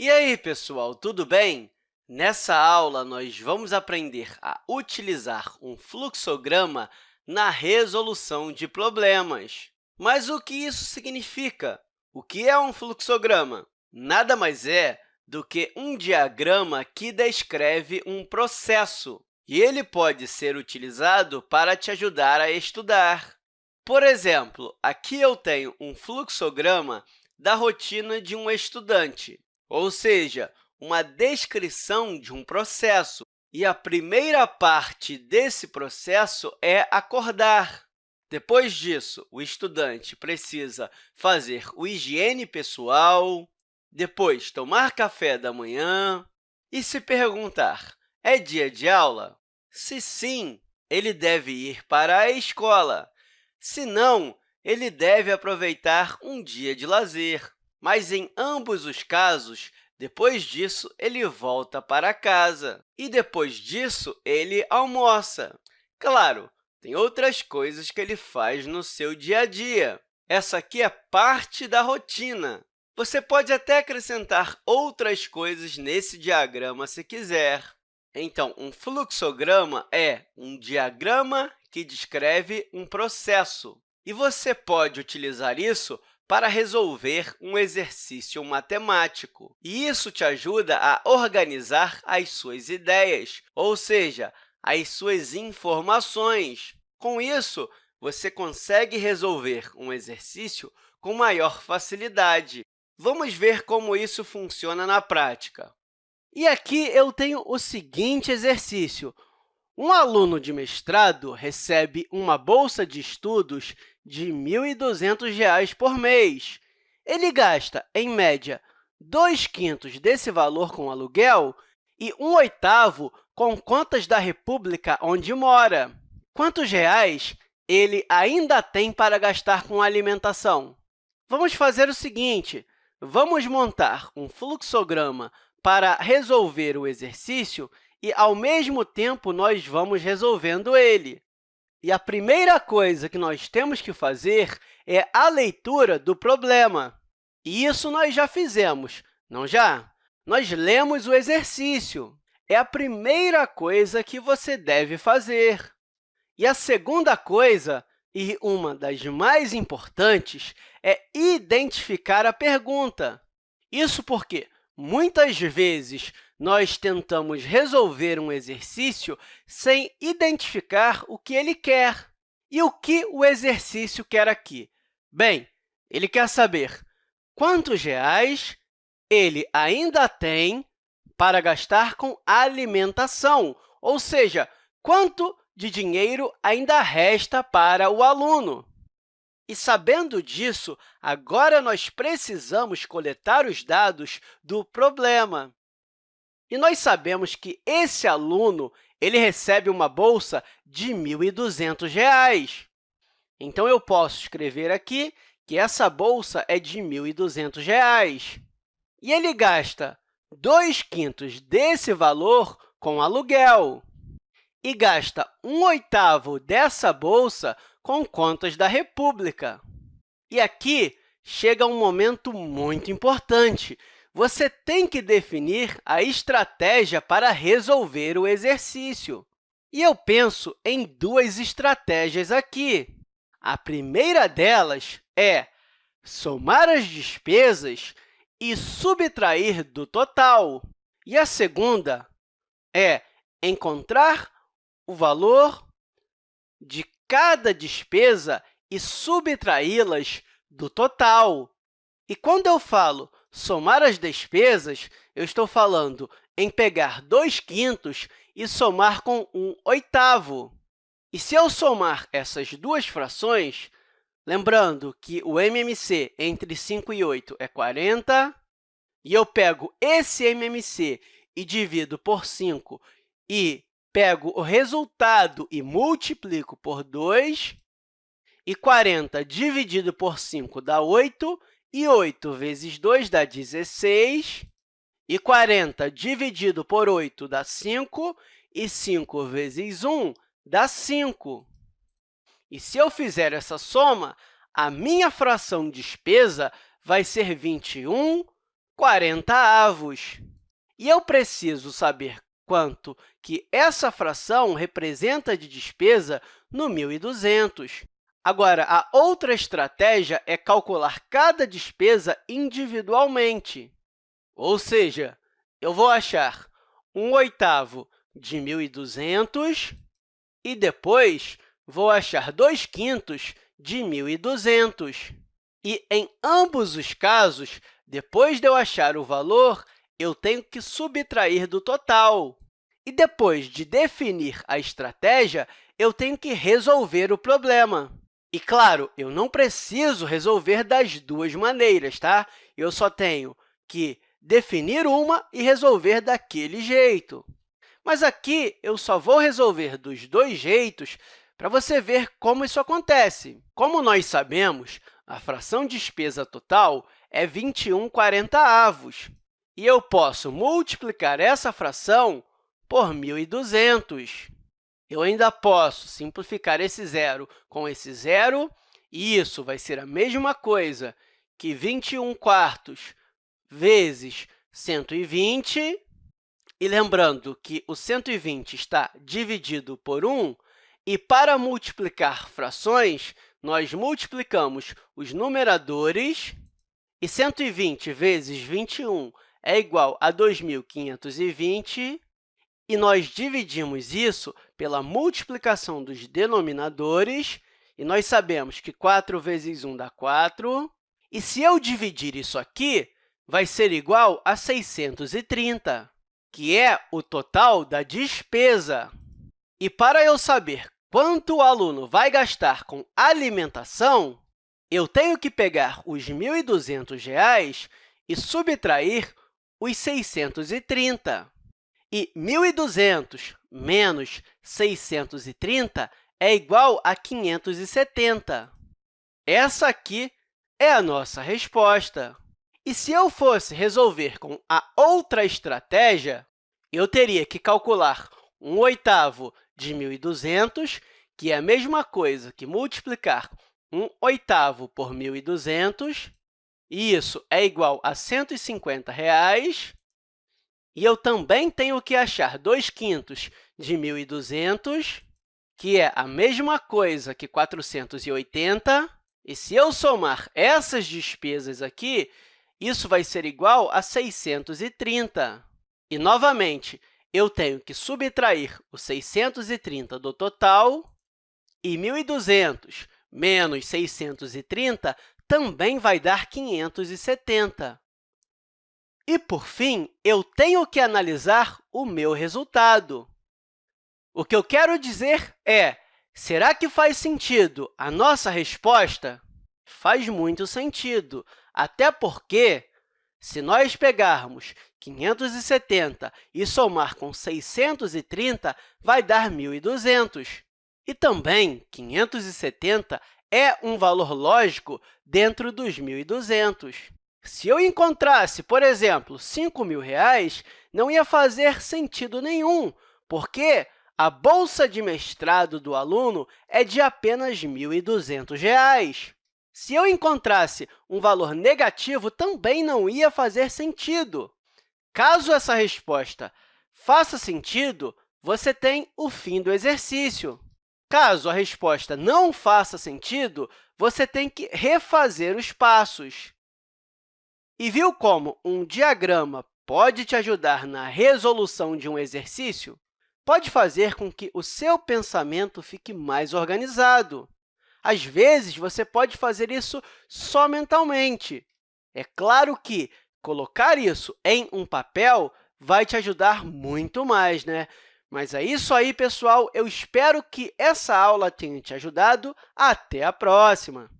E aí, pessoal, tudo bem? Nessa aula, nós vamos aprender a utilizar um fluxograma na resolução de problemas. Mas o que isso significa? O que é um fluxograma? Nada mais é do que um diagrama que descreve um processo, e ele pode ser utilizado para te ajudar a estudar. Por exemplo, aqui eu tenho um fluxograma da rotina de um estudante, ou seja, uma descrição de um processo. E a primeira parte desse processo é acordar. Depois disso, o estudante precisa fazer o higiene pessoal, depois tomar café da manhã e se perguntar, é dia de aula? Se sim, ele deve ir para a escola. Se não, ele deve aproveitar um dia de lazer. Mas, em ambos os casos, depois disso, ele volta para casa e, depois disso, ele almoça. Claro, tem outras coisas que ele faz no seu dia a dia. Essa aqui é parte da rotina. Você pode até acrescentar outras coisas nesse diagrama se quiser. Então, um fluxograma é um diagrama que descreve um processo. E você pode utilizar isso para resolver um exercício matemático. E isso te ajuda a organizar as suas ideias, ou seja, as suas informações. Com isso, você consegue resolver um exercício com maior facilidade. Vamos ver como isso funciona na prática. E aqui eu tenho o seguinte exercício. Um aluno de mestrado recebe uma bolsa de estudos de R$ 1.200 por mês. Ele gasta, em média, 2 quintos desse valor com aluguel e um oitavo com contas da república onde mora. Quantos reais ele ainda tem para gastar com alimentação? Vamos fazer o seguinte, vamos montar um fluxograma para resolver o exercício e, ao mesmo tempo, nós vamos resolvendo ele. E a primeira coisa que nós temos que fazer é a leitura do problema. E isso nós já fizemos, não já? Nós lemos o exercício. É a primeira coisa que você deve fazer. E a segunda coisa, e uma das mais importantes, é identificar a pergunta. Isso porque, muitas vezes, nós tentamos resolver um exercício sem identificar o que ele quer. E o que o exercício quer aqui? Bem, ele quer saber quantos reais ele ainda tem para gastar com alimentação, ou seja, quanto de dinheiro ainda resta para o aluno. E, sabendo disso, agora nós precisamos coletar os dados do problema. E nós sabemos que esse aluno ele recebe uma bolsa de R$ 1.200. Então, eu posso escrever aqui que essa bolsa é de R$ 1.200. E ele gasta 2 quintos desse valor com aluguel e gasta um oitavo dessa bolsa com contas da República. E aqui chega um momento muito importante, você tem que definir a estratégia para resolver o exercício. E eu penso em duas estratégias aqui. A primeira delas é somar as despesas e subtrair do total. E a segunda é encontrar o valor de cada despesa e subtraí-las do total. E quando eu falo somar as despesas, eu estou falando em pegar 2 quintos e somar com 1 oitavo. E se eu somar essas duas frações, lembrando que o MMC entre 5 e 8 é 40, e eu pego esse MMC e divido por 5 e pego o resultado e multiplico por 2, e 40 dividido por 5 dá 8, e 8 vezes 2 dá 16, e 40 dividido por 8 dá 5, e 5 vezes 1 dá 5. E se eu fizer essa soma, a minha fração despesa vai ser 21 40 avos. E eu preciso saber quanto que essa fração representa de despesa no 1.200. Agora, a outra estratégia é calcular cada despesa individualmente. Ou seja, eu vou achar 1 oitavo de 1.200 e depois vou achar 2 quintos de 1.200. E, em ambos os casos, depois de eu achar o valor, eu tenho que subtrair do total. E depois de definir a estratégia, eu tenho que resolver o problema. E, claro, eu não preciso resolver das duas maneiras, tá? Eu só tenho que definir uma e resolver daquele jeito. Mas aqui eu só vou resolver dos dois jeitos para você ver como isso acontece. Como nós sabemos, a fração despesa total é 21 40 avos, e eu posso multiplicar essa fração por 1.200. Eu ainda posso simplificar esse zero com esse zero, e isso vai ser a mesma coisa que 21 quartos vezes 120, e lembrando que o 120 está dividido por 1, e para multiplicar frações, nós multiplicamos os numeradores, e 120 vezes 21 é igual a 2.520, e nós dividimos isso pela multiplicação dos denominadores, e nós sabemos que 4 vezes 1 dá 4. E se eu dividir isso aqui, vai ser igual a 630 que é o total da despesa. E para eu saber quanto o aluno vai gastar com alimentação, eu tenho que pegar os R$ 1.200 e subtrair os 630. E 1.200 menos 630 é igual a 570. Essa aqui é a nossa resposta. E se eu fosse resolver com a outra estratégia, eu teria que calcular 1 oitavo de 1.200, que é a mesma coisa que multiplicar 1 oitavo por 1.200, e isso é igual a 150 reais. E eu também tenho que achar 2 quintos de 1.200, que é a mesma coisa que 480. E se eu somar essas despesas aqui, isso vai ser igual a 630. E, novamente, eu tenho que subtrair o 630 do total, e 1.200 menos 630 também vai dar 570. E, por fim, eu tenho que analisar o meu resultado. O que eu quero dizer é, será que faz sentido a nossa resposta? Faz muito sentido. Até porque, se nós pegarmos 570 e somar com 630, vai dar 1.200. E também, 570 é um valor lógico dentro dos 1.200. Se eu encontrasse, por exemplo, R$ 5.000, não ia fazer sentido nenhum, porque a bolsa de mestrado do aluno é de apenas R$ 1.200. Se eu encontrasse um valor negativo, também não ia fazer sentido. Caso essa resposta faça sentido, você tem o fim do exercício. Caso a resposta não faça sentido, você tem que refazer os passos. E viu como um diagrama pode te ajudar na resolução de um exercício? Pode fazer com que o seu pensamento fique mais organizado. Às vezes, você pode fazer isso só mentalmente. É claro que colocar isso em um papel vai te ajudar muito mais, né? Mas é isso aí, pessoal. Eu espero que essa aula tenha te ajudado. Até a próxima!